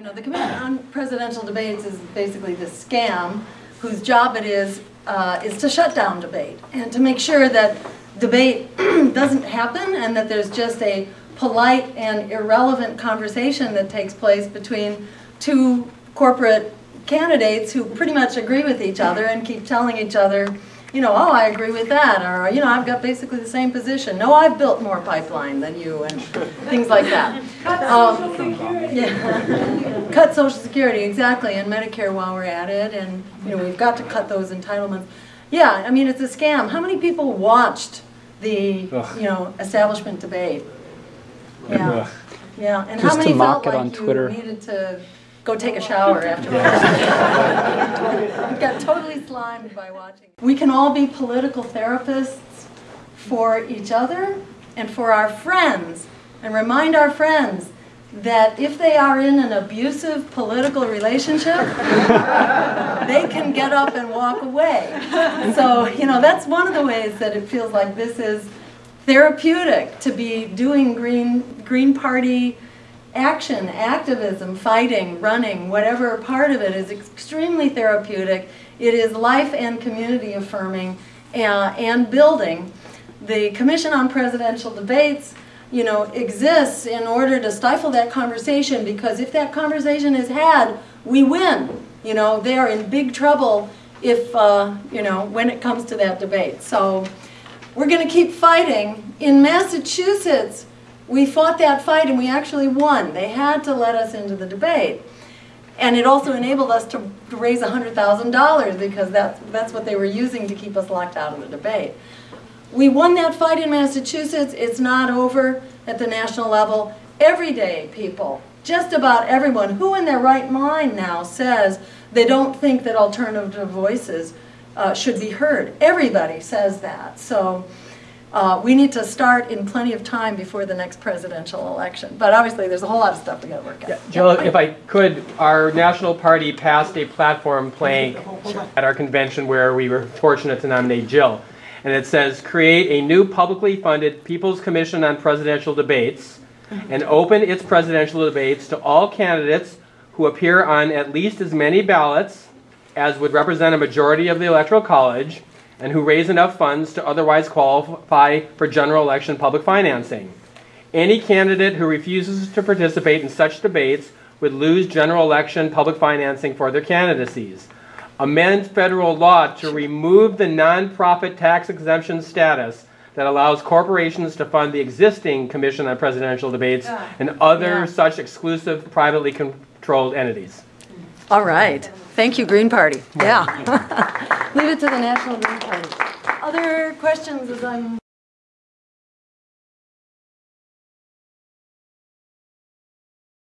You know, the Committee on Presidential Debates is basically this scam whose job it is, uh, is to shut down debate and to make sure that debate doesn't happen and that there's just a polite and irrelevant conversation that takes place between two corporate candidates who pretty much agree with each other and keep telling each other, you know, oh, I agree with that, or, you know, I've got basically the same position. No, I've built more pipeline than you, and things like that. Um, yeah. Cut Social Security, exactly, and Medicare while we're at it, and, you know, we've got to cut those entitlements. Yeah, I mean, it's a scam. How many people watched the, Ugh. you know, establishment debate? Yeah, Ugh. yeah, and Just how to many mock felt it on like you Twitter. needed to go take a shower afterwards? Got totally slimed by watching. We can all be political therapists for each other and for our friends, and remind our friends that if they are in an abusive political relationship, they can get up and walk away. So, you know, that's one of the ways that it feels like this is therapeutic to be doing Green, Green Party action, activism, fighting, running, whatever part of it is extremely therapeutic. It is life and community affirming uh, and building. The Commission on Presidential Debates, you know, exists in order to stifle that conversation because if that conversation is had, we win. You know, they are in big trouble if, uh, you know, when it comes to that debate. So we're going to keep fighting. In Massachusetts, we fought that fight and we actually won. They had to let us into the debate. And it also enabled us to raise $100,000 because that's, that's what they were using to keep us locked out of the debate. We won that fight in Massachusetts. It's not over at the national level. Every day, people, just about everyone who in their right mind now says they don't think that alternative voices uh, should be heard. Everybody says that. So uh, we need to start in plenty of time before the next presidential election. But obviously, there's a whole lot of stuff we got to work out. Jill, if I could, our national party passed a platform plank at our convention where we were fortunate to nominate Jill. And it says, create a new publicly funded People's Commission on Presidential Debates and open its presidential debates to all candidates who appear on at least as many ballots as would represent a majority of the Electoral College and who raise enough funds to otherwise qualify for general election public financing. Any candidate who refuses to participate in such debates would lose general election public financing for their candidacies. Amend federal law to remove the nonprofit tax exemption status that allows corporations to fund the existing Commission on Presidential Debates ah, and Yeah. other such exclusive privately controlled entities. All right. Thank you, Green Party. Yeah. Leave it to the National Green Party. Other questions as I'm